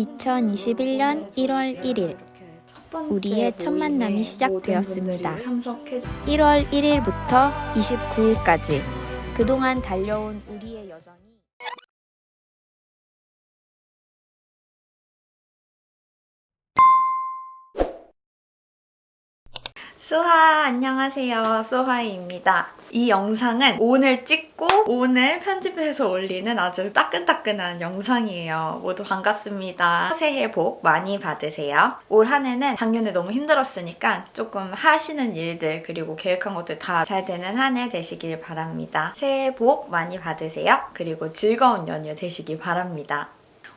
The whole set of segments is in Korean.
2021년 1월 1일 우리의 첫 만남이 시작되었습니다. 1월 1일부터 29일까지 그동안 달려온 우리의 여정이 소하 안녕하세요. 소하이입니다. 이 영상은 오늘 찍고 오늘 편집해서 올리는 아주 따끈따끈한 영상이에요. 모두 반갑습니다. 새해 복 많이 받으세요. 올 한 해는 작년에 너무 힘들었으니까 조금 하시는 일들 그리고 계획한 것들 다 잘 되는 한 해 되시길 바랍니다. 새해 복 많이 받으세요. 그리고 즐거운 연휴 되시길 바랍니다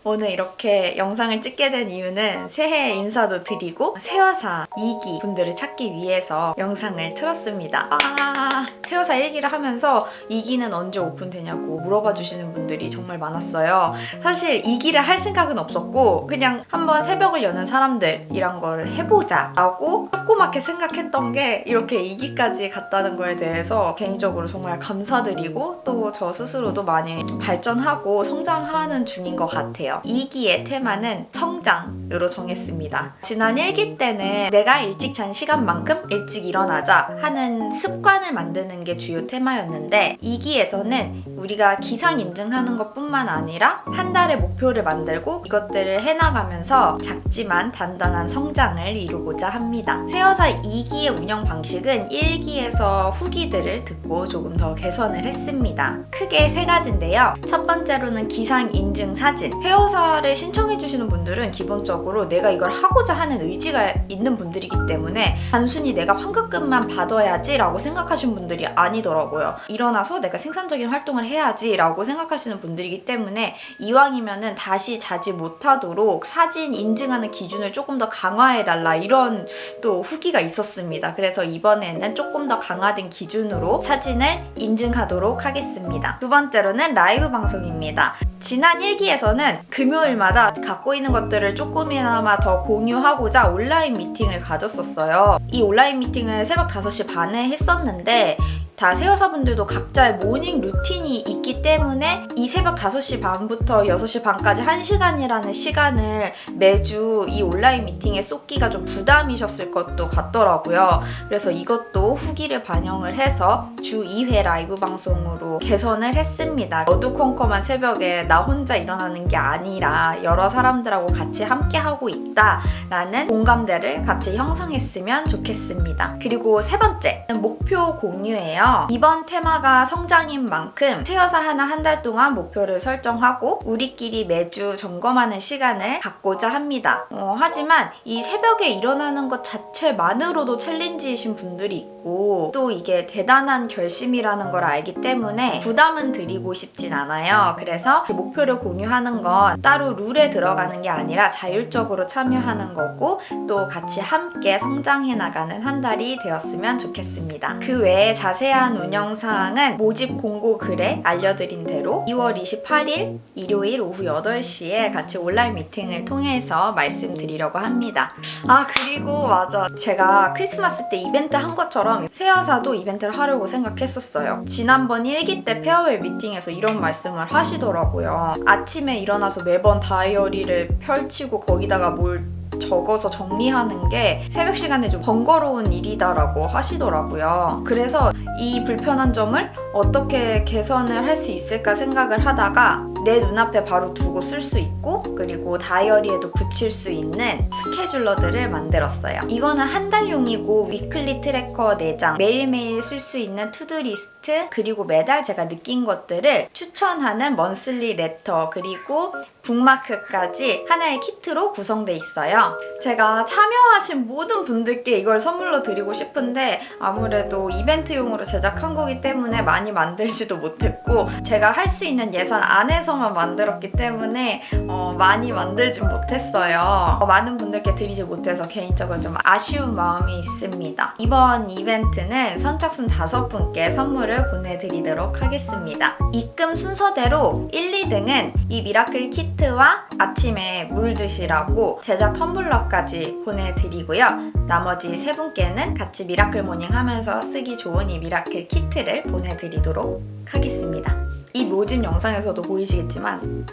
오늘 이렇게 영상을 찍게 된 이유는 새해 인사도 드리고 새여사 2기 분들을 찾기 위해서 영상을 틀었습니다. 아, 새여사 1기를 하면서 2기는 언제 오픈되냐고 물어봐 주시는 분들이 정말 많았어요. 사실 2기를 할 생각은 없었고 그냥 한번 새벽을 여는 사람들이란 걸 해보자 라고 조그맣게 생각했던 게 이렇게 2기까지 갔다는 거에 대해서 개인적으로 정말 감사드리고 또 저 스스로도 많이 발전하고 성장하는 중인 것 같아요. 2기의 테마는 성장 으로 정했습니다. 지난 1기 때는 내가 일찍 잔 시간만큼 일찍 일어나자 하는 습관을 만드는 게 주요 테마였는데 2기에서는 우리가 기상 인증하는 것 뿐만 아니라 한 달의 목표를 만들고 이것들을 해나가면서 작지만 단단한 성장을 이루고자 합니다. 세여사 2기의 운영 방식은 1기에서 후기들을 듣고 조금 더 개선을 했습니다. 크게 세 가지인데요. 첫 번째로는 기상 인증 사진. 세여사를 신청해주시는 분들은 기본적으로 내가 이걸 하고자 하는 의지가 있는 분들이기 때문에 단순히 내가 환급금만 받아야지 라고 생각하시는 분들이 아니더라고요. 일어나서 내가 생산적인 활동을 해야지 라고 생각하시는 분들이기 때문에 이왕이면 은 다시 자지 못하도록 사진 인증하는 기준을 조금 더 강화해달라 이런 또 후기가 있었습니다. 그래서 이번에는 조금 더 강화된 기준으로 사진을 인증하도록 하겠습니다. 두 번째로는 라이브 방송입니다. 지난 1기에서는 금요일마다 갖고 있는 것들을 조금 이나마 더 공유하고자 온라인 미팅을 가졌었어요. 이 온라인 미팅을 새벽 5시 반에 했었는데 다 세여사분들도 각자의 morning routine이 있기 때문에 이 새벽 5시 반부터 6시 반까지 1시간이라는 시간을 매주 이 온라인 미팅에 쏟기가 좀 부담이셨을 것도 같더라고요. 그래서 이것도 후기를 반영을 해서 주 2회 라이브 방송으로 개선을 했습니다. 어두컴컴한 새벽에 나 혼자 일어나는 게 아니라 여러 사람들하고 같이 함께하고 있다라는 공감대를 같이 형성했으면 좋겠습니다. 그리고 세 번째, 목표 공유예요. 이번 테마가 성장인 만큼 세여사 하나 한 달 동안 목표를 설정하고 우리끼리 매주 점검하는 시간을 갖고자 합니다. 어, 하지만 이 새벽에 일어나는 것 자체만으로도 챌린지이신 분들이 있고 또 이게 대단한 결심이라는 걸 알기 때문에 부담은 드리고 싶진 않아요. 그래서 목표를 공유하는 건 따로 룰에 들어가는 게 아니라 자율적으로 참여하는 거고 또 같이 함께 성장해 나가는 한 달이 되었으면 좋겠습니다. 그 외에 자세한 자세한 운영사항은 모집 공고 글에 알려드린 대로 2월 28일 일요일 오후 8시에 같이 온라인 미팅을 통해서 말씀드리려고 합니다. 아 그리고 맞아 제가 크리스마스 때 이벤트 한 것처럼 세여사도 이벤트를 하려고 생각했었어요. 지난번 1기 때 페어웰 미팅에서 이런 말씀을 하시더라고요. 아침에 일어나서 매번 다이어리를 펼치고 거기다가 뭘 적어서 정리하는 게 새벽 시간에 좀 번거로운 일이다라고 하시더라고요. 그래서 이 불편한 점을 어떻게 개선을 할 수 있을까 생각을 하다가 내 눈앞에 바로 두고 쓸 수 있고 그리고 다이어리에도 붙일 수 있는 scheduler들을 만들었어요. 이거는 한 달용이고 weekly tracker 4장 매일매일 쓸 수 있는 to-do list 그리고 매달 제가 느낀 것들을 추천하는 monthly letter 그리고 bookmark까지 하나의 키트로 구성돼 있어요. 제가 참여하신 모든 분들께 이걸 선물로 드리고 싶은데 아무래도 이벤트용으로 제작한 거기 때문에 많이 만들지도 못했고 제가 할 수 있는 예산 안에서만 만들었기 때문에 어, 많이 만들지 못했어요. 어, 많은 분들께 드리지 못해서 개인적으로 좀 아쉬운 마음이 있습니다. 이번 이벤트는 선착순 5분께 선물을 보내드리도록 하겠습니다. 입금 순서대로 1, 2등은 이 miracle kit kit와 아침에 물 드시라고 제작 텀블러까지 보내드리고요. 나머지 세 분께는 같이 miracle morning 하면서 쓰기 좋은 이 miracle kit를 보내드 리도록 하겠습니다. 이 모집 영상에서도 보이시겠지만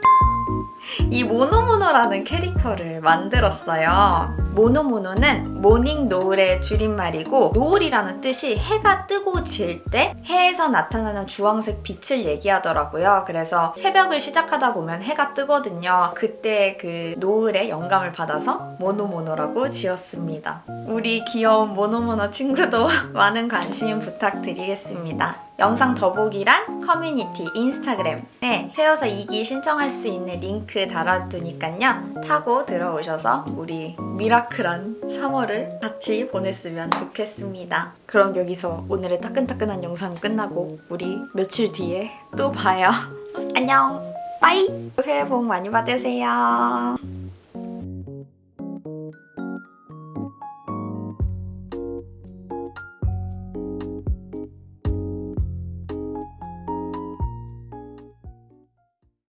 이 모노모노라는 캐릭터를 만들었어요. 모노모노는 morning 노을의 줄임말이고 노을이라는 뜻이 해가 뜨고 질 때 해에서 나타나는 주황색 빛을 얘기하더라고요. 그래서 새벽을 시작하다 보면 해가 뜨거든요. 그때 그 노을의 영감을 받아서 모노모노라고 지었습니다. 우리 귀여운 모노모노 친구도 많은 관심 부탁드리겠습니다. 영상 더보기란 커뮤니티 인스타그램에 세여사 2기 신청할 수 있는 링크 달아두니까요. 타고 들어오셔서 우리 miracle한 3월을 같이 보냈으면 좋겠습니다. 그럼 여기서 오늘의 따끈따끈한 영상 끝나고 우리 며칠 뒤에 또 봐요. 안녕! 빠이! 새해 복 많이 받으세요.